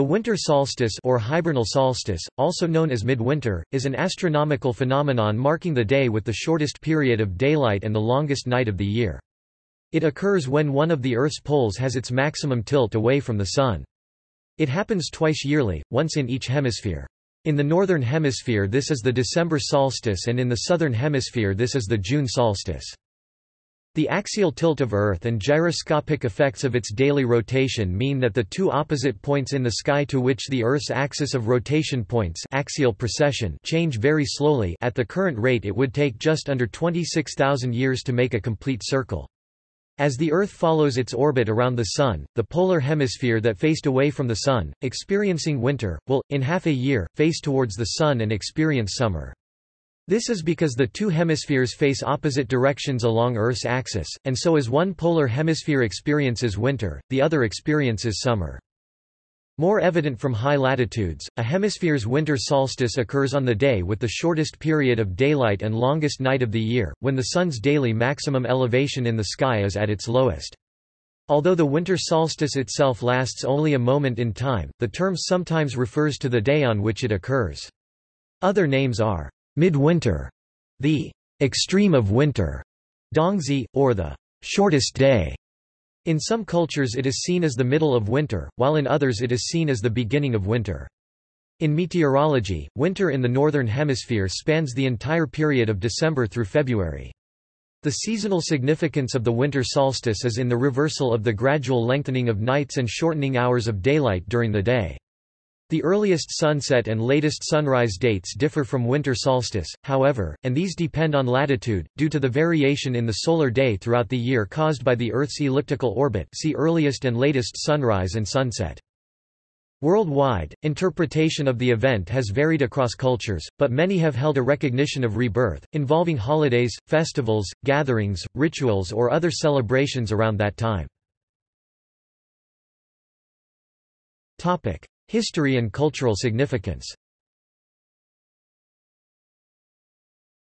The winter solstice or hibernal solstice, also known as midwinter, is an astronomical phenomenon marking the day with the shortest period of daylight and the longest night of the year. It occurs when one of the Earth's poles has its maximum tilt away from the Sun. It happens twice yearly, once in each hemisphere. In the northern hemisphere this is the December solstice and in the southern hemisphere this is the June solstice. The axial tilt of Earth and gyroscopic effects of its daily rotation mean that the two opposite points in the sky to which the Earth's axis of rotation points axial precession change very slowly at the current rate it would take just under 26,000 years to make a complete circle. As the Earth follows its orbit around the Sun, the polar hemisphere that faced away from the Sun, experiencing winter, will, in half a year, face towards the Sun and experience summer. This is because the two hemispheres face opposite directions along Earth's axis, and so as one polar hemisphere experiences winter, the other experiences summer. More evident from high latitudes, a hemisphere's winter solstice occurs on the day with the shortest period of daylight and longest night of the year, when the Sun's daily maximum elevation in the sky is at its lowest. Although the winter solstice itself lasts only a moment in time, the term sometimes refers to the day on which it occurs. Other names are midwinter, the extreme of winter, dongzhi, or the shortest day. In some cultures it is seen as the middle of winter, while in others it is seen as the beginning of winter. In meteorology, winter in the northern hemisphere spans the entire period of December through February. The seasonal significance of the winter solstice is in the reversal of the gradual lengthening of nights and shortening hours of daylight during the day. The earliest sunset and latest sunrise dates differ from winter solstice, however, and these depend on latitude, due to the variation in the solar day throughout the year caused by the Earth's elliptical orbit see earliest and latest sunrise and sunset. Worldwide, interpretation of the event has varied across cultures, but many have held a recognition of rebirth, involving holidays, festivals, gatherings, rituals or other celebrations around that time. History and cultural significance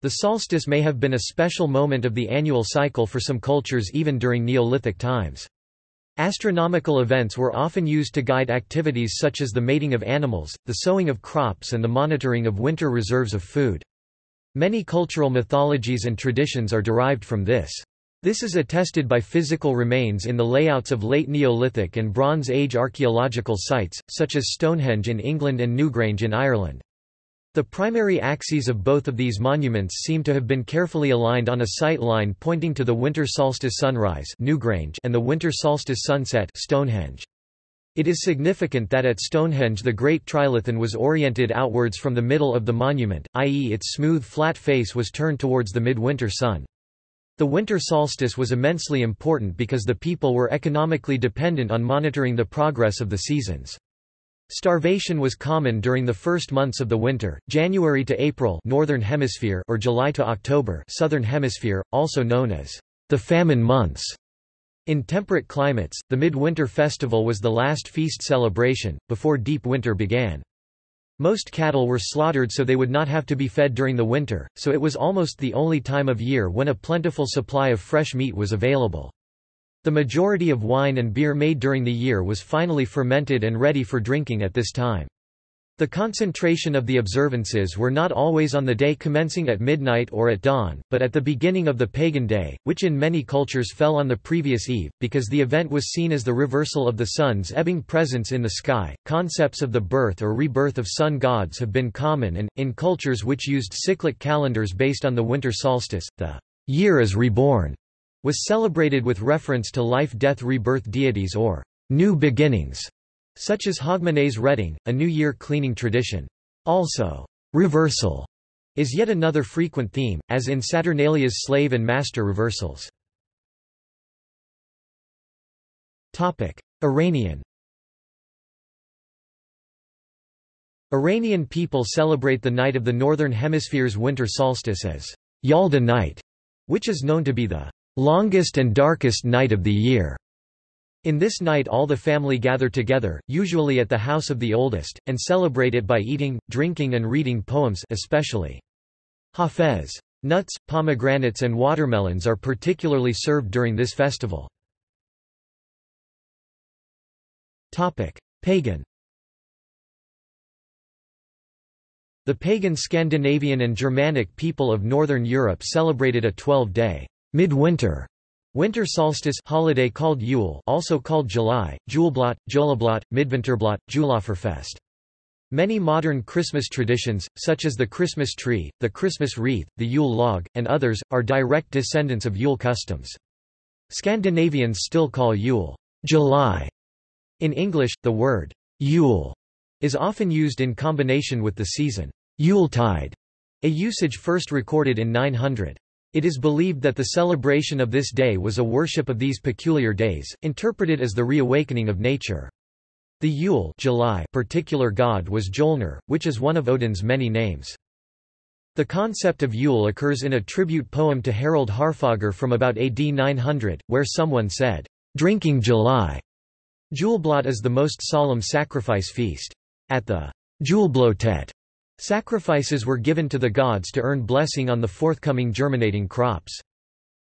The solstice may have been a special moment of the annual cycle for some cultures even during Neolithic times. Astronomical events were often used to guide activities such as the mating of animals, the sowing of crops and the monitoring of winter reserves of food. Many cultural mythologies and traditions are derived from this. This is attested by physical remains in the layouts of late Neolithic and Bronze Age archaeological sites, such as Stonehenge in England and Newgrange in Ireland. The primary axes of both of these monuments seem to have been carefully aligned on a sight line pointing to the winter solstice sunrise Newgrange and the winter solstice sunset Stonehenge. It is significant that at Stonehenge the Great Trilithon was oriented outwards from the middle of the monument, i.e. its smooth flat face was turned towards the midwinter sun. The winter solstice was immensely important because the people were economically dependent on monitoring the progress of the seasons. Starvation was common during the first months of the winter, January to April Northern Hemisphere or July to October Southern Hemisphere, also known as the famine months. In temperate climates, the midwinter festival was the last feast celebration, before deep winter began. Most cattle were slaughtered so they would not have to be fed during the winter, so it was almost the only time of year when a plentiful supply of fresh meat was available. The majority of wine and beer made during the year was finally fermented and ready for drinking at this time. The concentration of the observances were not always on the day commencing at midnight or at dawn, but at the beginning of the pagan day, which in many cultures fell on the previous eve, because the event was seen as the reversal of the sun's ebbing presence in the sky. Concepts of the birth or rebirth of sun gods have been common and, in cultures which used cyclic calendars based on the winter solstice, the year is reborn was celebrated with reference to life-death rebirth deities or new beginnings such as Hogmanay's redding, a New Year cleaning tradition. Also, reversal is yet another frequent theme, as in Saturnalia's slave and master reversals. Iranian Iranian people celebrate the night of the Northern Hemisphere's winter solstice as Yalda night, which is known to be the longest and darkest night of the year. In this night all the family gather together, usually at the house of the oldest, and celebrate it by eating, drinking and reading poems especially. Hafez. Nuts, pomegranates and watermelons are particularly served during this festival. Pagan The pagan Scandinavian and Germanic people of Northern Europe celebrated a 12-day midwinter winter solstice holiday called Yule also called July, Juleblot, Joleblot, Midwinterblot, Julaförfest. Many modern Christmas traditions, such as the Christmas tree, the Christmas wreath, the Yule log, and others, are direct descendants of Yule customs. Scandinavians still call Yule July. In English, the word Yule is often used in combination with the season Yuletide, a usage first recorded in 900. It is believed that the celebration of this day was a worship of these peculiar days, interpreted as the reawakening of nature. The Yule July particular god was Jolnir, which is one of Odin's many names. The concept of Yule occurs in a tribute poem to Harald Harfager from about AD 900, where someone said, "'Drinking July' Juleblot is the most solemn sacrifice feast. At the Juleblotet, sacrifices were given to the gods to earn blessing on the forthcoming germinating crops.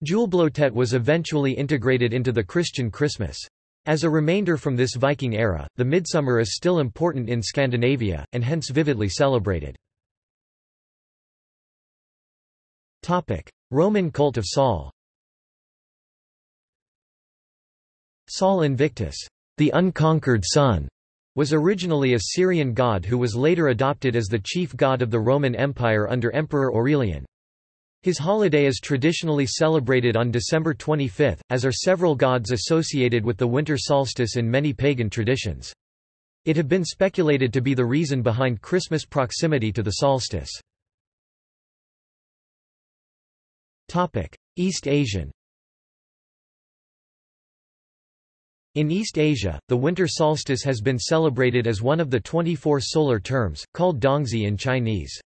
Juleblotet was eventually integrated into the Christian Christmas. As a remainder from this Viking era, the midsummer is still important in Scandinavia, and hence vividly celebrated. Roman cult of Sol Sol Invictus, the unconquered sun, was originally a Syrian god who was later adopted as the chief god of the Roman Empire under Emperor Aurelian. His holiday is traditionally celebrated on December 25, as are several gods associated with the winter solstice in many pagan traditions. It have been speculated to be the reason behind Christmas proximity to the solstice. East Asian In East Asia, the winter solstice has been celebrated as one of the 24 solar terms, called Dongzhi in Chinese.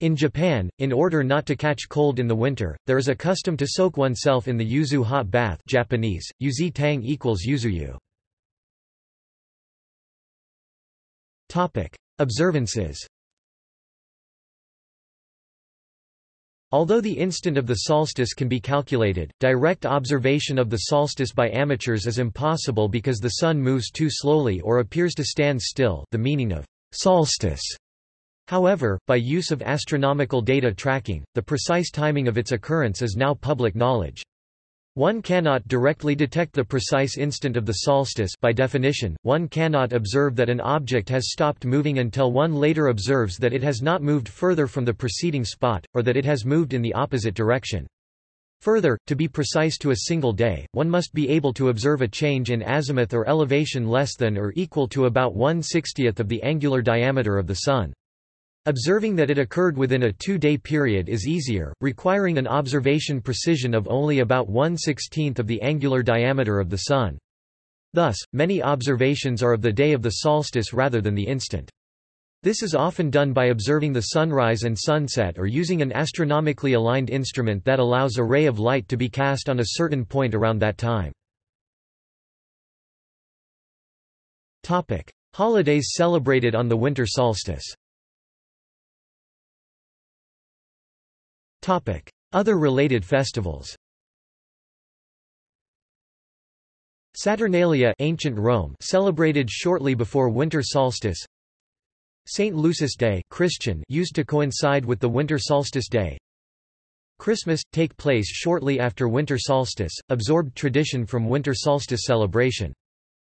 In Japan, in order not to catch cold in the winter, there is a custom to soak oneself in the yuzu hot bath Japanese, yuzi tang equals yuzuyu. Observances Although the instant of the solstice can be calculated, direct observation of the solstice by amateurs is impossible because the sun moves too slowly or appears to stand still the meaning of solstice However, by use of astronomical data tracking, the precise timing of its occurrence is now public knowledge. One cannot directly detect the precise instant of the solstice by definition, one cannot observe that an object has stopped moving until one later observes that it has not moved further from the preceding spot, or that it has moved in the opposite direction. Further, to be precise to a single day, one must be able to observe a change in azimuth or elevation less than or equal to about 1 60th of the angular diameter of the Sun. Observing that it occurred within a two-day period is easier, requiring an observation precision of only about 1 16th of the angular diameter of the Sun. Thus, many observations are of the day of the solstice rather than the instant. This is often done by observing the sunrise and sunset or using an astronomically aligned instrument that allows a ray of light to be cast on a certain point around that time. Holidays celebrated on the winter solstice Other related festivals Saturnalia ancient Rome celebrated shortly before winter solstice St. Lucia's Day Christian used to coincide with the winter solstice day Christmas, take place shortly after winter solstice, absorbed tradition from winter solstice celebration.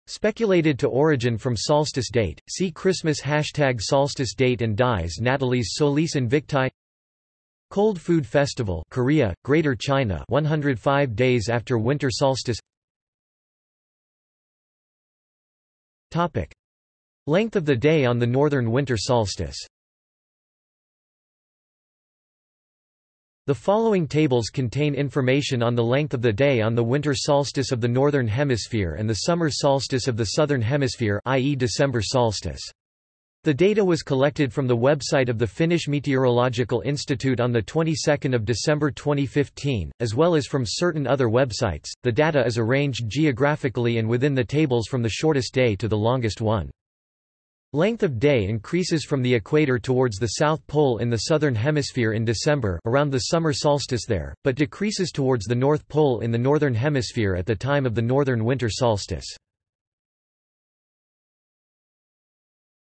Speculated to origin from solstice date, see Christmas hashtag solstice date and dies Natalis Solis Invicti Cold Food Festival Korea, Greater China 105 days after winter solstice Topic. Length of the day on the northern winter solstice The following tables contain information on the length of the day on the winter solstice of the northern hemisphere and the summer solstice of the southern hemisphere i.e. December solstice. The data was collected from the website of the Finnish Meteorological Institute on the 22nd of December 2015, as well as from certain other websites. The data is arranged geographically and within the tables from the shortest day to the longest one. Length of day increases from the equator towards the South Pole in the southern hemisphere in December around the summer solstice there, but decreases towards the North Pole in the northern hemisphere at the time of the northern winter solstice.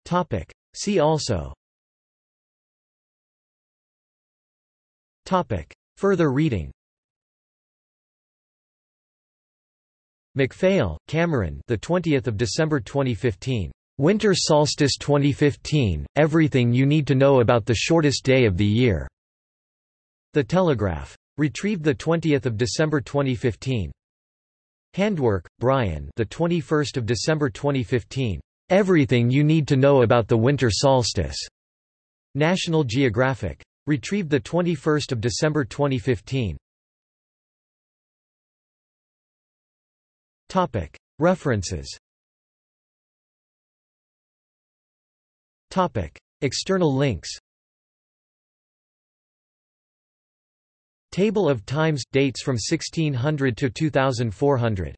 Topic. See also Topic. Further reading MacPhail, Cameron the 20th of December 2015. Winter Solstice 2015, Everything You Need to Know About the Shortest Day of the Year. The Telegraph. Retrieved 20 December 2015. Handwerk, Brian the 21st of December 2015. Everything You Need to Know About the Winter Solstice. National Geographic. Retrieved 21 December 2015. Topic. References Topic. External links Table of times – dates from 1600 to 2400